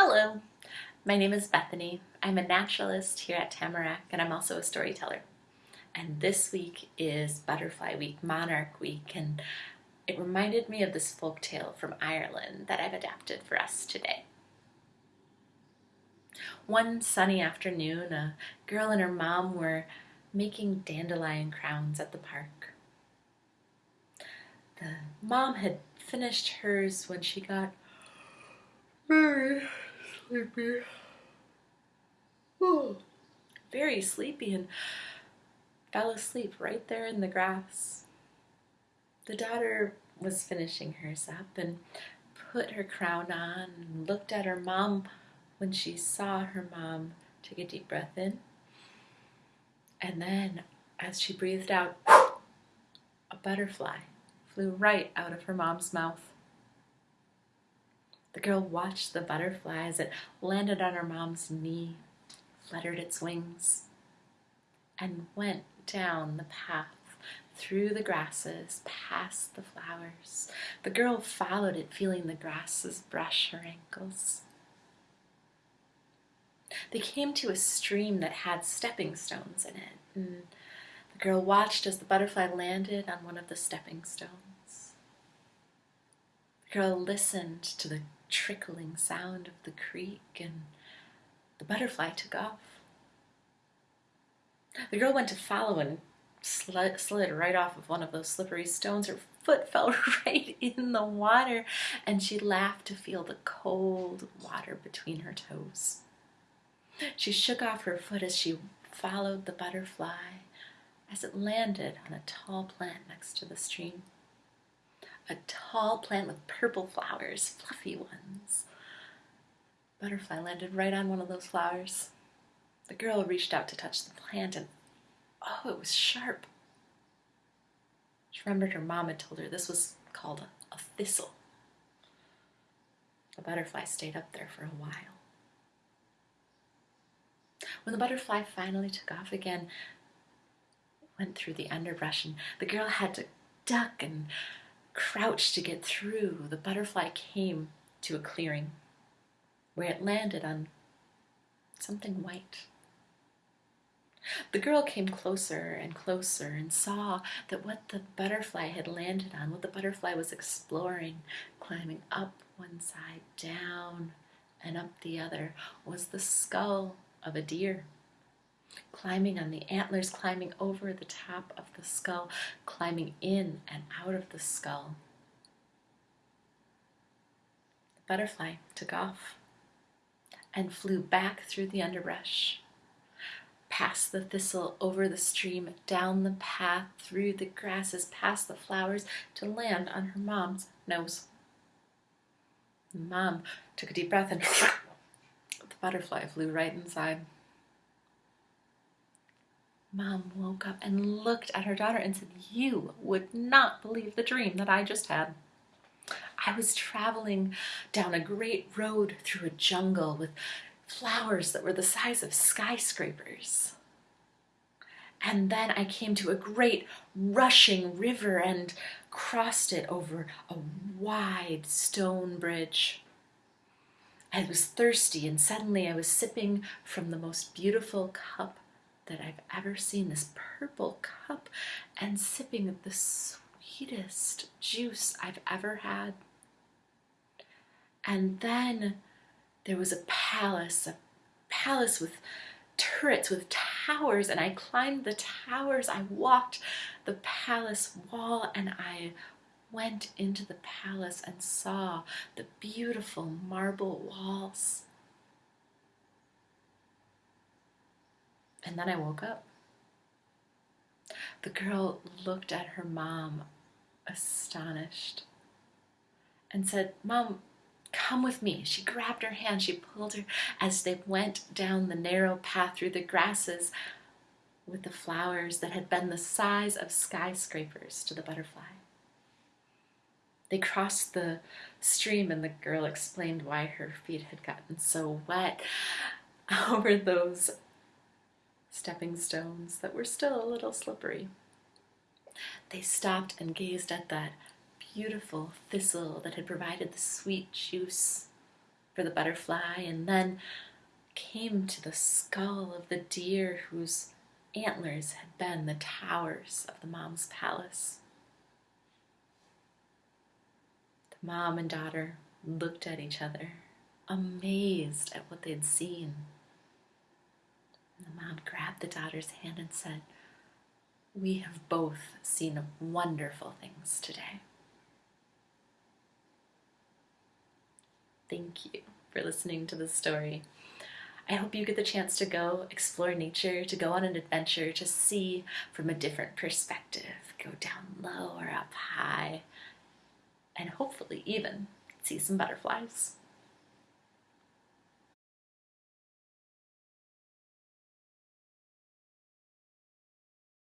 Hello, my name is Bethany. I'm a naturalist here at Tamarack and I'm also a storyteller. And this week is Butterfly Week, Monarch Week, and it reminded me of this folk tale from Ireland that I've adapted for us today. One sunny afternoon, a girl and her mom were making dandelion crowns at the park. The mom had finished hers when she got very sleepy. Very sleepy and fell asleep right there in the grass. The daughter was finishing hers up and put her crown on and looked at her mom when she saw her mom take a deep breath in. And then, as she breathed out, a butterfly flew right out of her mom's mouth. The girl watched the butterfly as it landed on her mom's knee, fluttered its wings, and went down the path through the grasses, past the flowers. The girl followed it, feeling the grasses brush her ankles. They came to a stream that had stepping stones in it, and the girl watched as the butterfly landed on one of the stepping stones. The girl listened to the trickling sound of the creek, and the butterfly took off. The girl went to follow and slid, slid right off of one of those slippery stones. Her foot fell right in the water, and she laughed to feel the cold water between her toes. She shook off her foot as she followed the butterfly as it landed on a tall plant next to the stream. A tall plant with purple flowers, fluffy ones. Butterfly landed right on one of those flowers. The girl reached out to touch the plant and oh, it was sharp. She remembered her mom had told her this was called a, a thistle. The butterfly stayed up there for a while. When the butterfly finally took off again, went through the underbrush and the girl had to duck and crouch to get through, the butterfly came to a clearing where it landed on something white. The girl came closer and closer and saw that what the butterfly had landed on, what the butterfly was exploring, climbing up one side, down and up the other, was the skull of a deer. Climbing on the antlers, climbing over the top of the skull, climbing in and out of the skull. The butterfly took off and flew back through the underbrush, past the thistle, over the stream, down the path, through the grasses, past the flowers, to land on her mom's nose. Mom took a deep breath and the butterfly flew right inside. Mom woke up and looked at her daughter and said, You would not believe the dream that I just had. I was traveling down a great road through a jungle with flowers that were the size of skyscrapers. And then I came to a great rushing river and crossed it over a wide stone bridge. I was thirsty and suddenly I was sipping from the most beautiful cup that I've ever seen, this purple cup, and sipping the sweetest juice I've ever had. And then there was a palace, a palace with turrets, with towers, and I climbed the towers. I walked the palace wall and I went into the palace and saw the beautiful marble walls. And then I woke up. The girl looked at her mom, astonished, and said, Mom, come with me. She grabbed her hand, she pulled her as they went down the narrow path through the grasses with the flowers that had been the size of skyscrapers to the butterfly. They crossed the stream and the girl explained why her feet had gotten so wet over those stepping stones that were still a little slippery. They stopped and gazed at that beautiful thistle that had provided the sweet juice for the butterfly and then came to the skull of the deer whose antlers had been the towers of the mom's palace. The mom and daughter looked at each other, amazed at what they'd seen. The daughter's hand and said, We have both seen wonderful things today. Thank you for listening to the story. I hope you get the chance to go explore nature, to go on an adventure, to see from a different perspective, go down low or up high, and hopefully even see some butterflies.